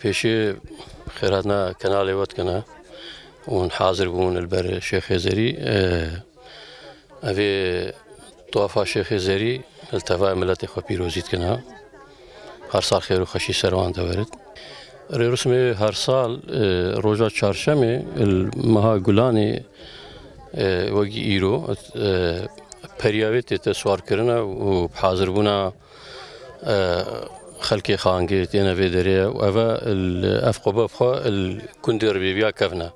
پیشی خیراتنا کنال وقت کنه اون حاضر بون البر شیخ زری اوی توافا شیخ زری التفاع ملت خو پیروزیت کنه هر سال خیر و خشی سروان دورد رسمي هر سال روجا چهارشنبه المها گلانی وگی ایرو پریاویت تسوار کرنا و حاضر بونا خلقي خانجي تينا في دريا وأفا الأفقو بفخو الكندير بيبيا بری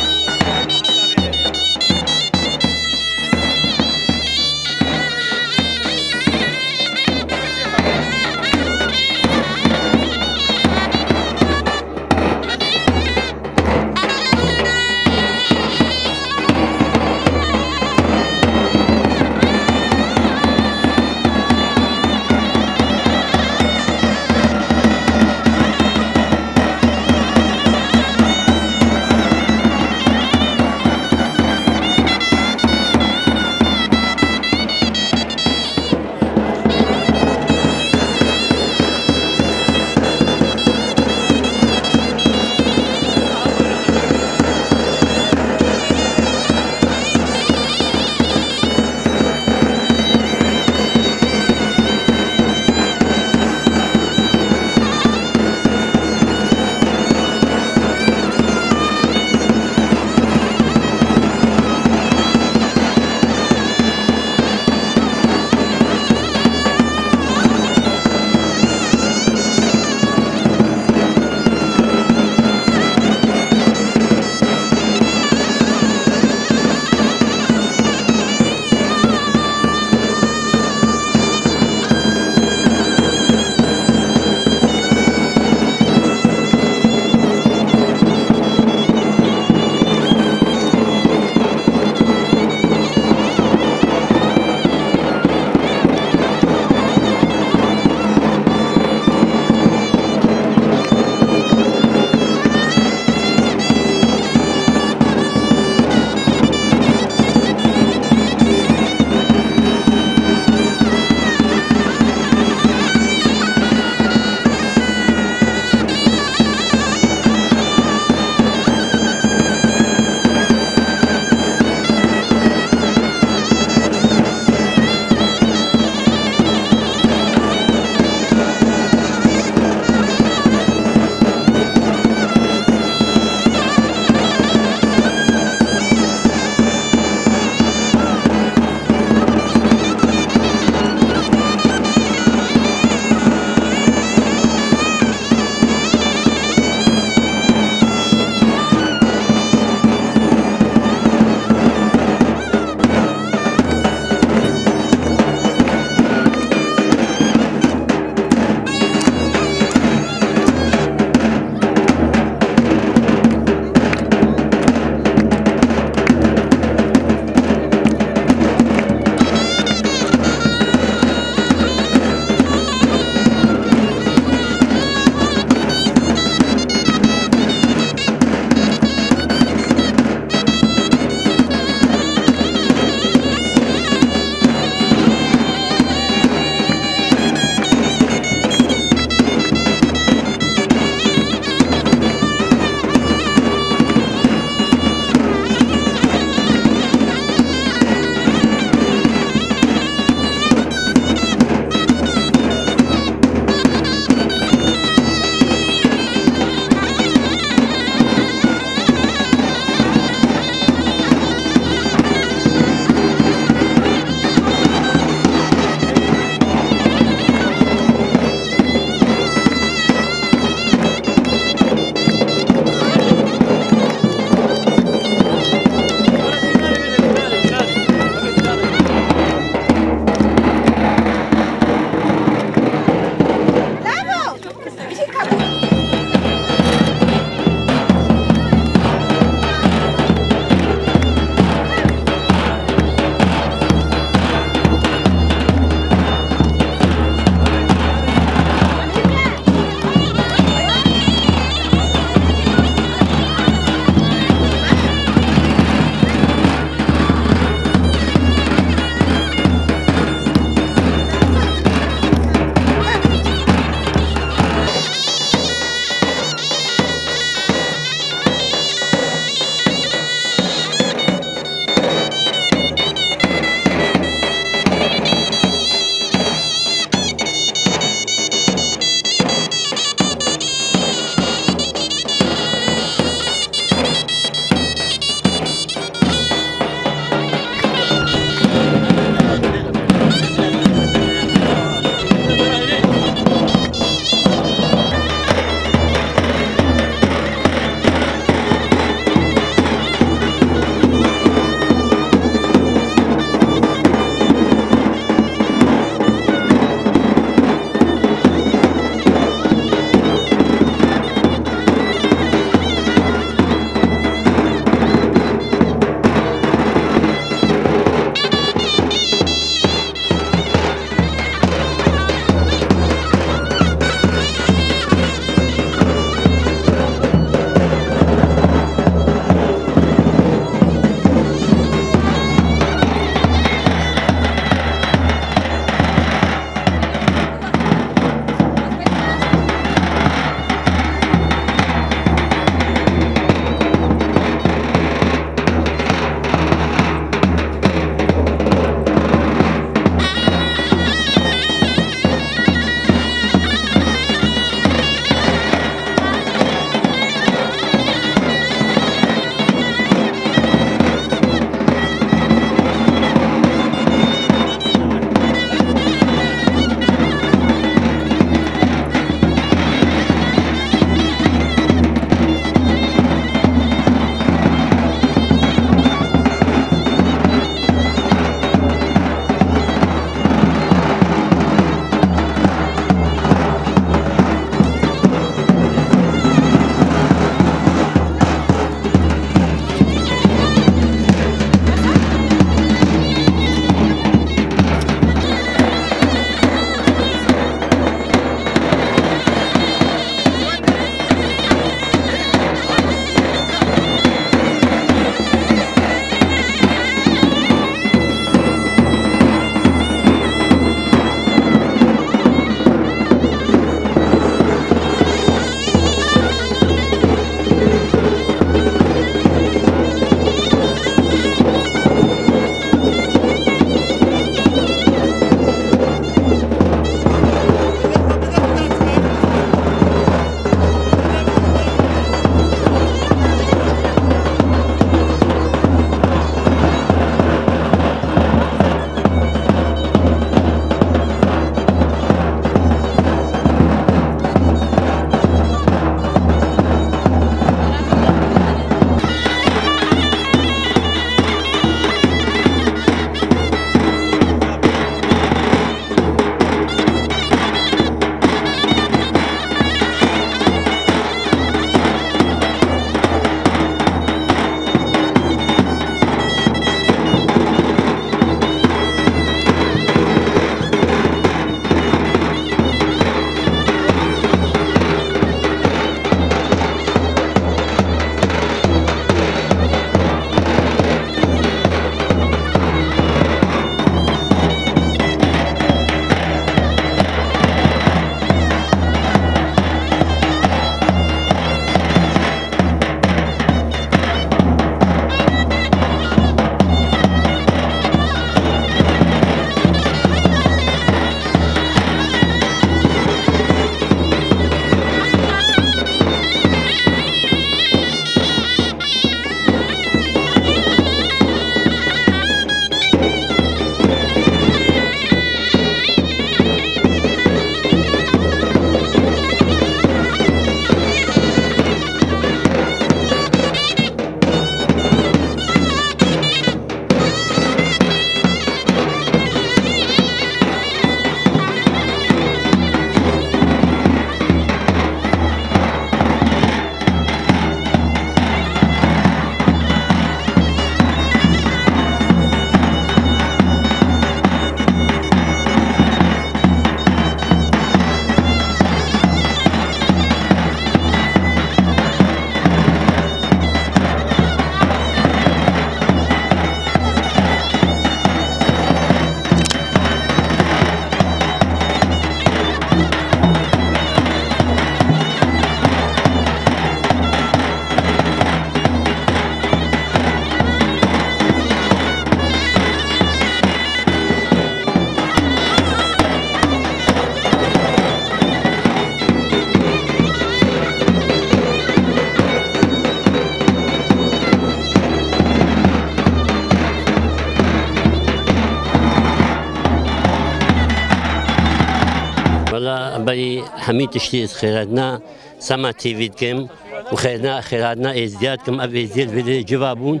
همی تشتی از خیراتنا سما تیوید کم و خیرنا خیراتنا ازدیاد کم اب ازدیاد ویده جوابون.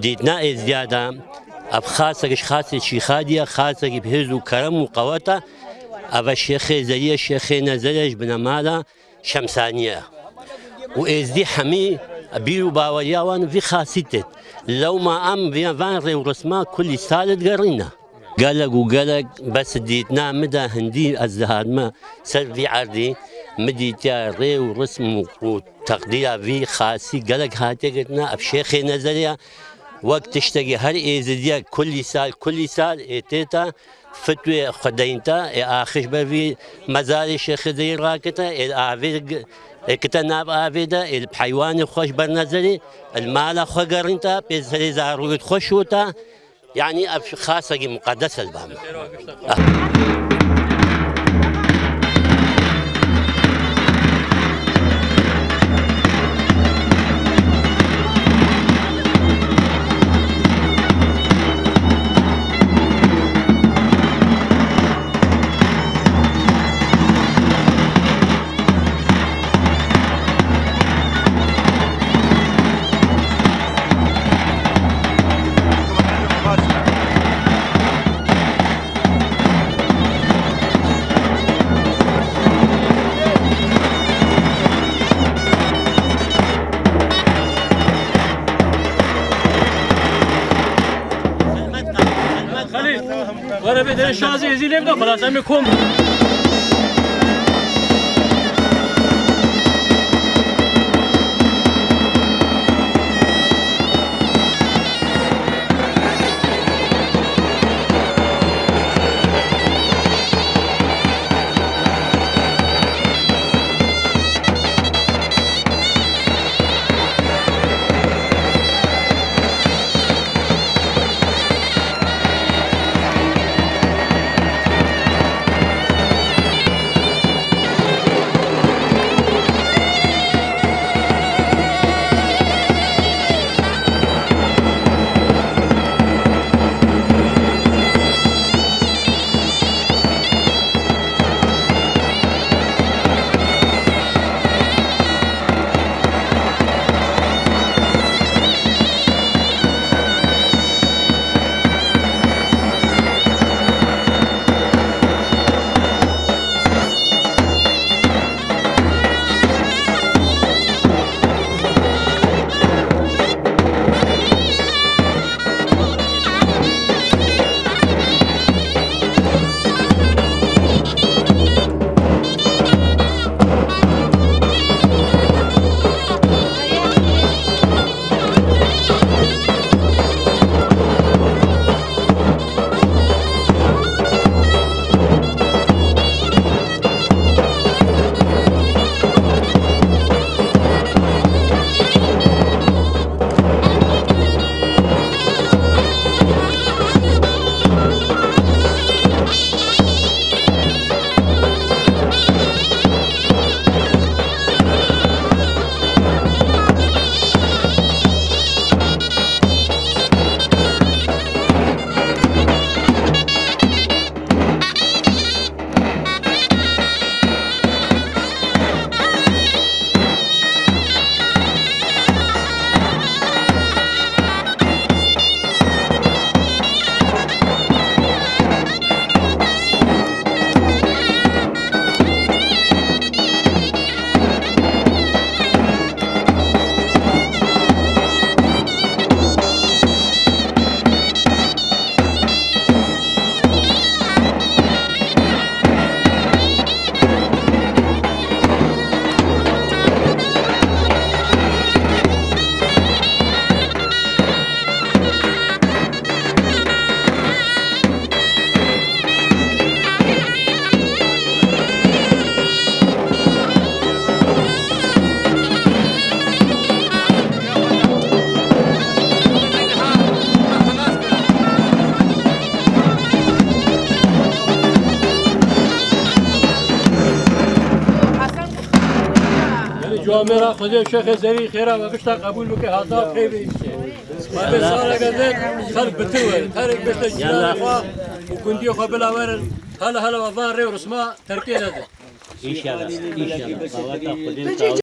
دیتنا ازدیادا اب خاصة خاصة شي خادية خاصة بهز وكرم وقوة أبا الشيخ زي الشيخ نزلج بن مالا شمسانية وإزدي حمي بيرو باوريا في خاصيتت لو ما أم في فان ورسما كل سالة قرينا قالك وقالك بس ديتنا مدى هندي الزهاد ما. سر في عردي مدي تيا ري ورسم وتقدير في خاصي قالك هاتي قلنا بشيخ نزليا وقت تشتغي هر إيزديا كل سال كل سال إتيتا فتوى خدينتا آخش بفي مزار الشيخ زي راكتا الآفيد كتا ناب آفيدا. الحيوان خوش برنزلي المال خو قرنتا. بيزهري زاروت خوشوتا يعني خاصة مقدسة البام شازی ازی نمی‌دونم خلاص می کم جوامرا خدا شيخ زري خيرا وقشتا قبول بك هذا خيبي ما بسالة قدر خلق بتوه خلق بشتا جلال وكندي خو بلا ورن هلا هلا وفان ري ورسما تركي هذا ان شاء الله ان شاء الله